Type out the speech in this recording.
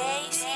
days.